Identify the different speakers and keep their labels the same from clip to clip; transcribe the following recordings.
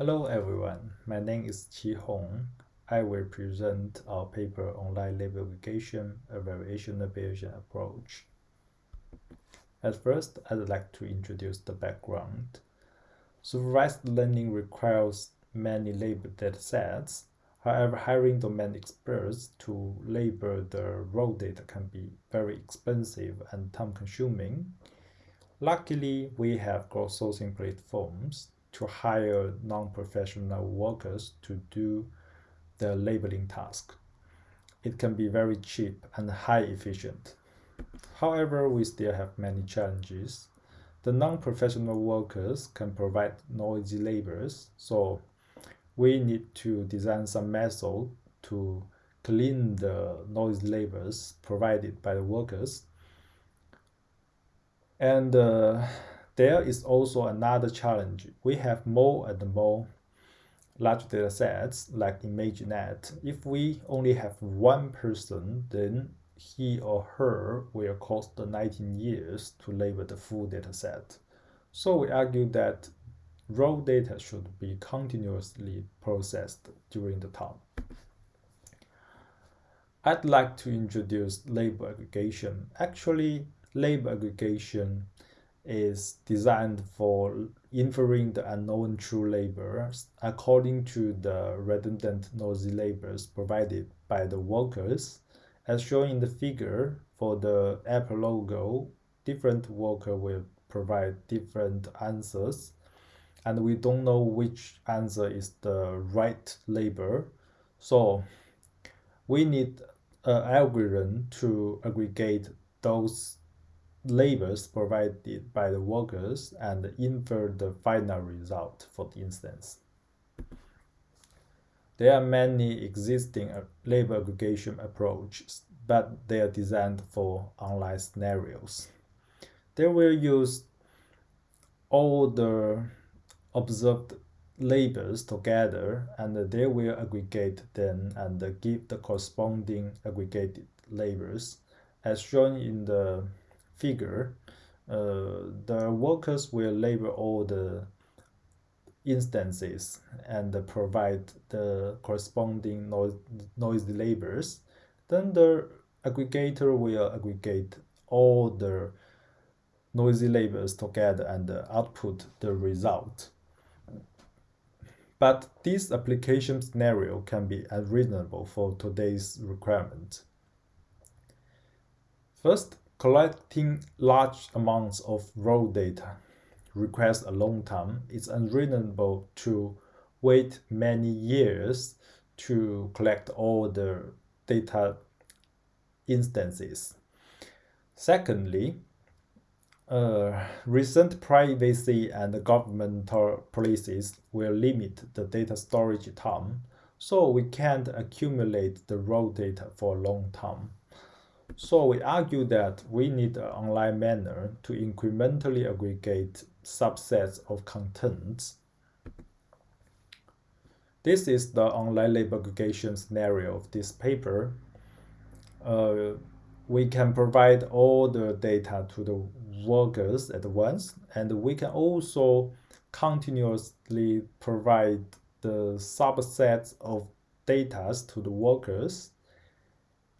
Speaker 1: Hello everyone, my name is Qi Hong. I will present our paper Online Label Aggregation, a variational Bayesian approach. At first, I'd like to introduce the background. Supervised learning requires many label datasets. However, hiring domain experts to label the raw data can be very expensive and time-consuming. Luckily, we have crowdsourcing platforms to hire non-professional workers to do the labeling task. It can be very cheap and high efficient. However, we still have many challenges. The non-professional workers can provide noisy labels, so we need to design some method to clean the noise labels provided by the workers. And uh, there is also another challenge. We have more and more large data sets like ImageNet. If we only have one person, then he or her will cost 19 years to label the full data set. So we argue that raw data should be continuously processed during the time. I'd like to introduce label aggregation. Actually, label aggregation is designed for inferring the unknown true labels according to the redundant noisy labels provided by the workers. As shown in the figure, for the Apple logo, different worker will provide different answers and we don't know which answer is the right label. So we need an algorithm to aggregate those labels provided by the workers and infer the final result for the instance. There are many existing uh, label aggregation approaches, but they are designed for online scenarios. They will use all the observed labels together and they will aggregate them and give the corresponding aggregated labels as shown in the figure, uh, the workers will label all the instances and provide the corresponding noise, noisy labels. Then the aggregator will aggregate all the noisy labels together and output the result. But this application scenario can be unreasonable for today's requirement. First, Collecting large amounts of raw data requires a long time. It's unreasonable to wait many years to collect all the data instances. Secondly, uh, recent privacy and governmental policies will limit the data storage time, so we can't accumulate the raw data for a long time. So we argue that we need an online manner to incrementally aggregate subsets of contents. This is the online label aggregation scenario of this paper. Uh, we can provide all the data to the workers at once, and we can also continuously provide the subsets of data to the workers.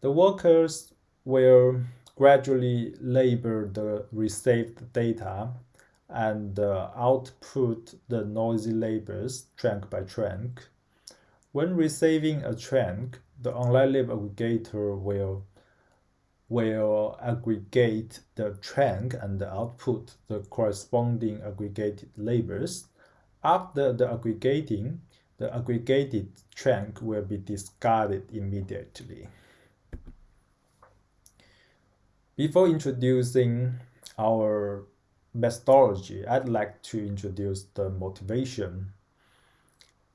Speaker 1: The workers will gradually label the received data and uh, output the noisy labels chunk by chunk. When receiving a chunk, the online label aggregator will, will aggregate the chunk and output the corresponding aggregated labels. After the aggregating, the aggregated chunk will be discarded immediately. Before introducing our methodology, I'd like to introduce the motivation.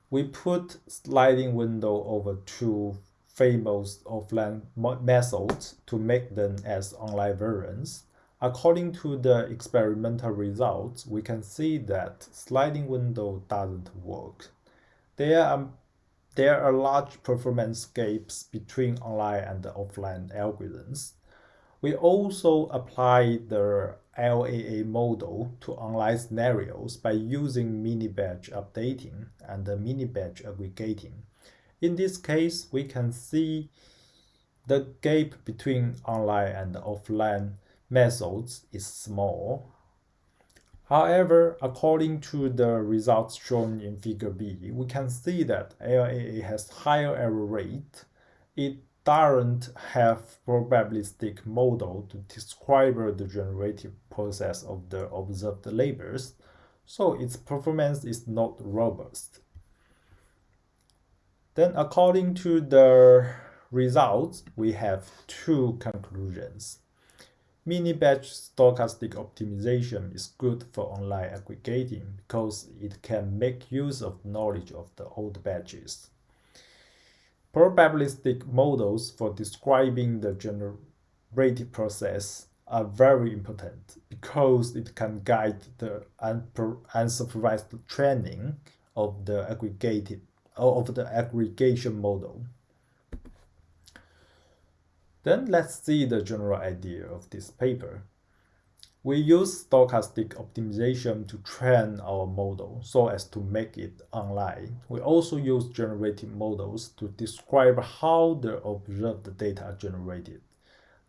Speaker 1: We put sliding window over two famous offline methods to make them as online variants. According to the experimental results, we can see that sliding window doesn't work. There are, there are large performance gaps between online and offline algorithms. We also apply the LAA model to online scenarios by using mini-batch updating and mini-batch aggregating. In this case, we can see the gap between online and offline methods is small. However, according to the results shown in figure B, we can see that LAA has higher error rate. It doesn't have probabilistic model to describe the generative process of the observed labels, so its performance is not robust. Then according to the results, we have two conclusions. Mini-batch stochastic optimization is good for online aggregating because it can make use of knowledge of the old batches. Probabilistic models for describing the generative process are very important because it can guide the unsupervised training of the aggregated of the aggregation model. Then let's see the general idea of this paper. We use stochastic optimization to train our model so as to make it online. We also use generative models to describe how the observed data are generated.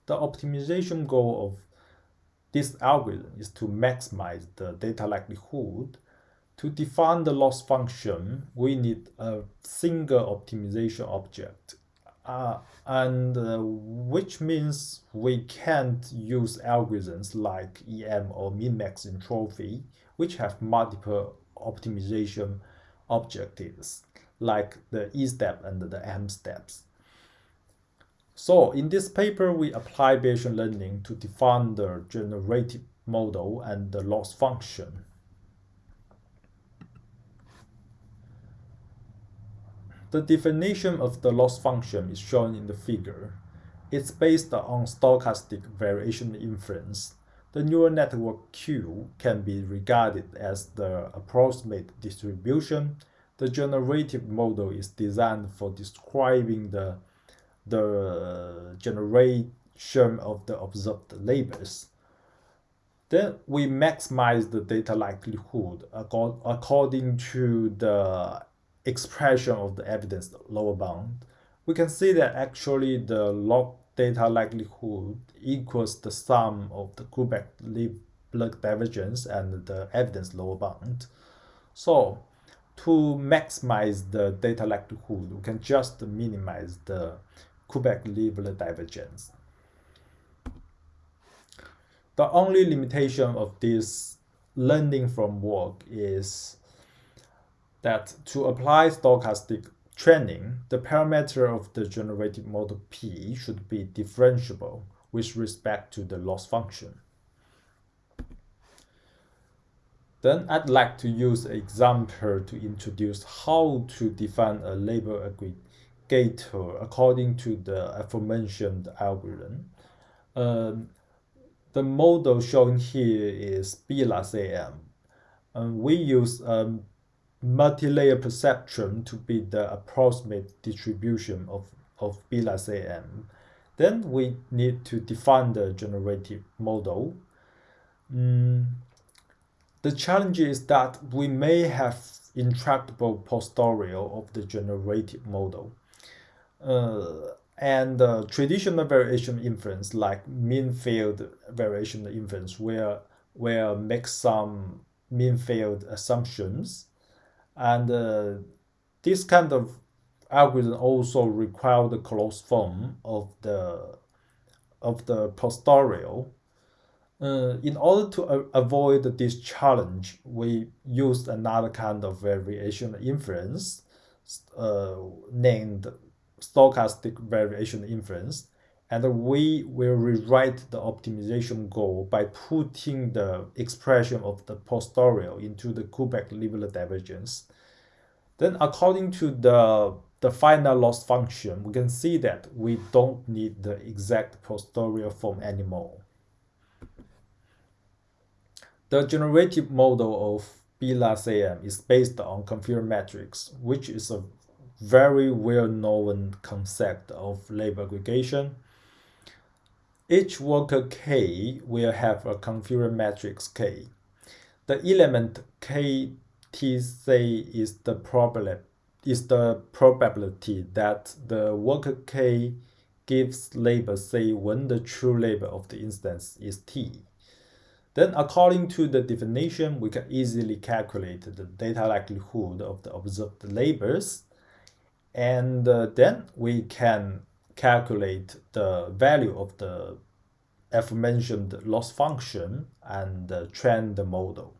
Speaker 1: The optimization goal of this algorithm is to maximize the data likelihood. To define the loss function, we need a single optimization object uh, and uh, which means we can't use algorithms like EM or min-max entropy, which have multiple optimization objectives, like the E step and the M steps. So in this paper, we apply Bayesian learning to define the generative model and the loss function. The definition of the loss function is shown in the figure. It's based on stochastic variation inference. The neural network Q can be regarded as the approximate distribution. The generative model is designed for describing the, the generation of the observed labels. Then we maximize the data likelihood according to the expression of the evidence lower bound, we can see that actually the log data likelihood equals the sum of the Kullback-Leibler divergence and the evidence lower bound. So to maximize the data likelihood, we can just minimize the Kullback-Leibler divergence. The only limitation of this learning from work is that to apply stochastic training, the parameter of the generative model P should be differentiable with respect to the loss function. Then I'd like to use an example to introduce how to define a label aggregator according to the aforementioned algorithm. Um, the model shown here is BLAS-AM. Um, we use um, multi-layer perceptron to be the approximate distribution of, of BLAS-AM. Then we need to define the generative model. Mm, the challenge is that we may have intractable posterior of the generative model. Uh, and uh, traditional variation inference like mean field variation inference where, where make some mean field assumptions and uh, this kind of algorithm also require the closed form of the of the posterior. Uh, in order to avoid this challenge, we used another kind of variation inference uh, named stochastic variation inference and we will rewrite the optimization goal by putting the expression of the posterior into the Kullback-Leibler divergence. Then according to the, the final loss function, we can see that we don't need the exact posterior form anymore. The generative model of BLAS-AM is based on confirmed metrics, which is a very well-known concept of label aggregation each worker k will have a configuration matrix k. The element ktc is the problem is the probability that the worker k gives label say when the true label of the instance is t. Then according to the definition, we can easily calculate the data likelihood of the observed labels. And uh, then we can calculate the value of the aforementioned loss function and uh, train the model.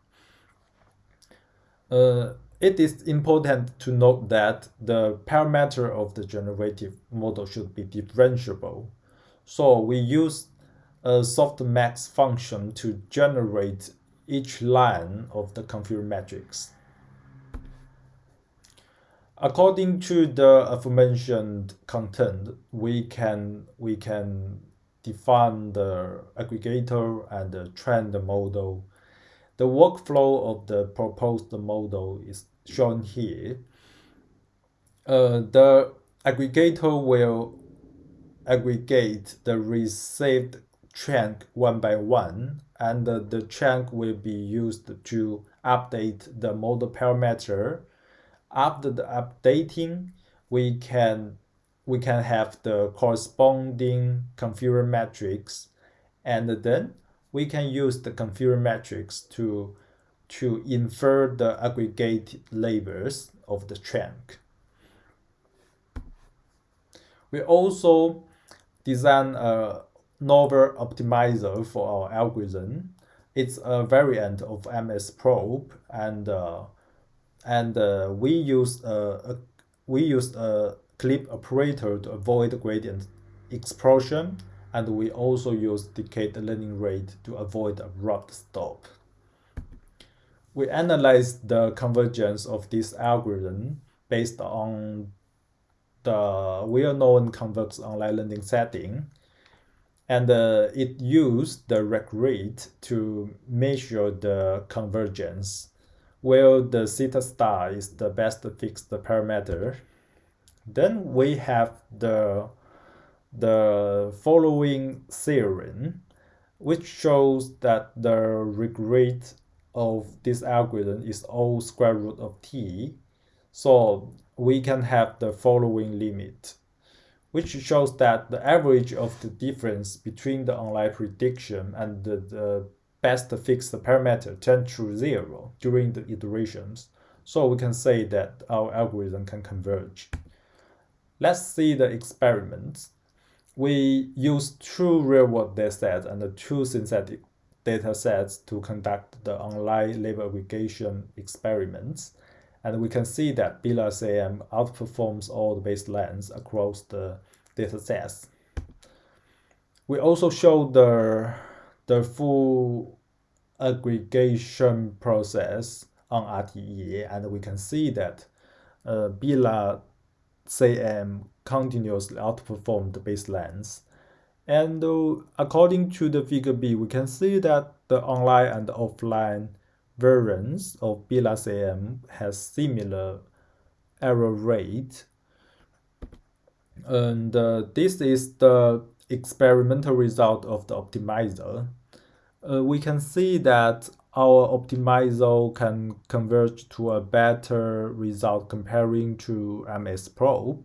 Speaker 1: Uh, it is important to note that the parameter of the generative model should be differentiable. So we use a softmax function to generate each line of the configuration matrix. According to the aforementioned content, we can we can define the aggregator and the train model. The workflow of the proposed model is shown here. Uh, the aggregator will aggregate the received chunk one by one, and uh, the chunk will be used to update the model parameter. After the updating, we can we can have the corresponding configuration matrix, and then we can use the configuration matrix to to infer the aggregate labels of the chunk. We also design a novel optimizer for our algorithm. It's a variant of MSProp and uh, and uh, we use a, a we use a clip operator to avoid gradient explosion, and we also use decayed learning rate to avoid abrupt stop. We analyze the convergence of this algorithm based on the well-known convex online learning setting. And uh, it used the regret to measure the convergence, where the theta star is the best fixed parameter. Then we have the, the following theorem, which shows that the regret of this algorithm is O square root of t. So we can have the following limit which shows that the average of the difference between the online prediction and the, the best fixed parameter tend to zero during the iterations. So we can say that our algorithm can converge. Let's see the experiments. We use two real-world datasets and two synthetic datasets to conduct the online label aggregation experiments. And we can see that BLASAM outperforms all the baselines across the data sets. We also show the, the full aggregation process on RTE, and we can see that uh, BLA CM continuously outperformed the baselines. And uh, according to the figure B, we can see that the online and offline versions of BLACM has similar error rate. And uh, this is the experimental result of the optimizer. Uh, we can see that our optimizer can converge to a better result comparing to MSProp.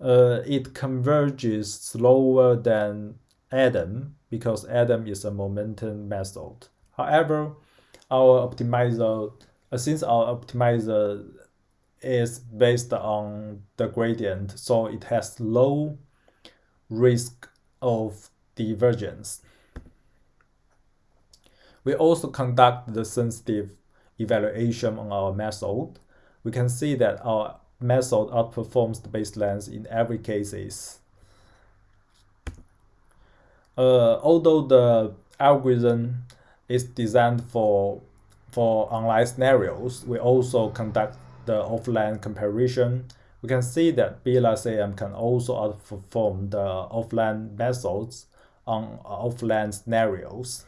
Speaker 1: Uh, it converges slower than Adam because Adam is a momentum method. However, our optimizer, uh, since our optimizer is based on the gradient, so it has low risk of divergence. We also conduct the sensitive evaluation on our method. We can see that our method outperforms the baselines in every cases. Uh, although the algorithm is designed for for online scenarios. We also conduct the offline comparison. We can see that BLACM can also outperform the offline methods on offline scenarios.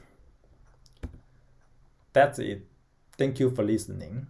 Speaker 1: That's it. Thank you for listening.